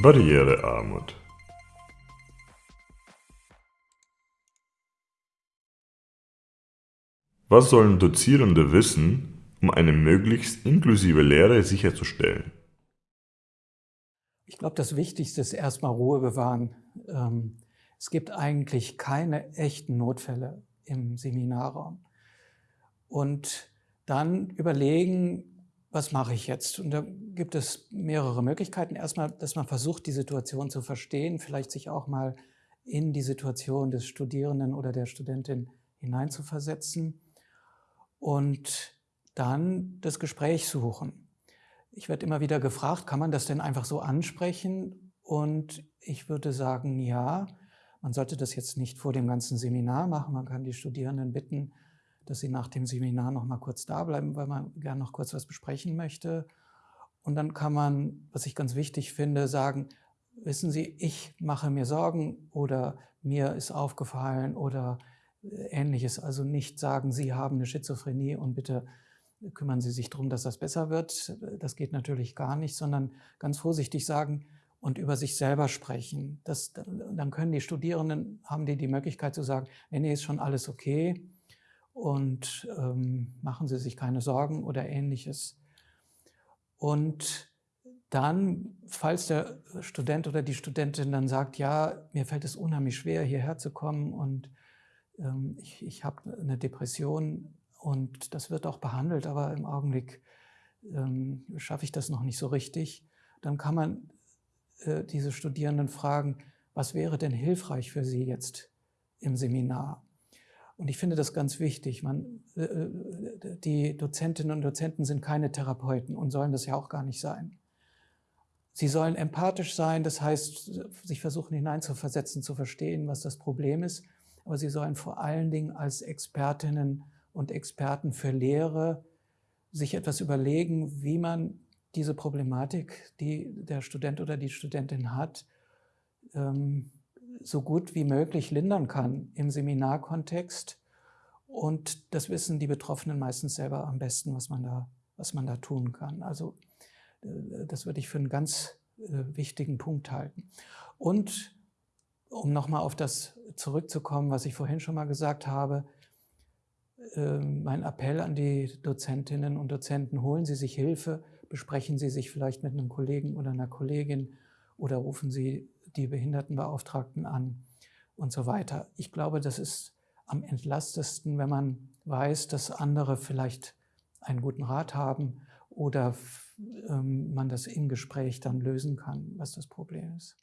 Barrierearmut Was sollen Dozierende wissen, um eine möglichst inklusive Lehre sicherzustellen? Ich glaube, das Wichtigste ist erstmal Ruhe bewahren. Ähm, es gibt eigentlich keine echten Notfälle im Seminarraum. Und dann überlegen, was mache ich jetzt? Und da gibt es mehrere Möglichkeiten. Erstmal, dass man versucht, die Situation zu verstehen, vielleicht sich auch mal in die Situation des Studierenden oder der Studentin hineinzuversetzen und dann das Gespräch suchen. Ich werde immer wieder gefragt, kann man das denn einfach so ansprechen? Und ich würde sagen, ja, man sollte das jetzt nicht vor dem ganzen Seminar machen. Man kann die Studierenden bitten, dass sie nach dem Seminar noch mal kurz da bleiben, weil man gerne noch kurz was besprechen möchte. Und dann kann man, was ich ganz wichtig finde, sagen, wissen Sie, ich mache mir Sorgen oder mir ist aufgefallen oder äh, ähnliches. Also nicht sagen, Sie haben eine Schizophrenie und bitte kümmern Sie sich darum, dass das besser wird. Das geht natürlich gar nicht, sondern ganz vorsichtig sagen und über sich selber sprechen. Das, dann können die Studierenden, haben die die Möglichkeit zu sagen, nee, nee, ist schon alles okay und ähm, machen Sie sich keine Sorgen oder ähnliches. Und dann, falls der Student oder die Studentin dann sagt, ja, mir fällt es unheimlich schwer, hierher zu kommen und ähm, ich, ich habe eine Depression, und das wird auch behandelt, aber im Augenblick ähm, schaffe ich das noch nicht so richtig. Dann kann man äh, diese Studierenden fragen, was wäre denn hilfreich für sie jetzt im Seminar? Und ich finde das ganz wichtig. Man, äh, äh die Dozentinnen und Dozenten sind keine Therapeuten und sollen das ja auch gar nicht sein. Sie sollen empathisch sein, das heißt, sich versuchen hineinzuversetzen, zu verstehen, was das Problem ist. Aber sie sollen vor allen Dingen als Expertinnen und Experten für Lehre sich etwas überlegen, wie man diese Problematik, die der Student oder die Studentin hat, ähm, so gut wie möglich lindern kann im Seminarkontext. Und das wissen die Betroffenen meistens selber am besten, was man da, was man da tun kann. Also äh, das würde ich für einen ganz äh, wichtigen Punkt halten. Und um nochmal auf das zurückzukommen, was ich vorhin schon mal gesagt habe, ähm, mein Appell an die Dozentinnen und Dozenten, holen Sie sich Hilfe, besprechen Sie sich vielleicht mit einem Kollegen oder einer Kollegin oder rufen Sie die Behindertenbeauftragten an und so weiter. Ich glaube, das ist am entlastesten, wenn man weiß, dass andere vielleicht einen guten Rat haben oder ähm, man das im Gespräch dann lösen kann, was das Problem ist.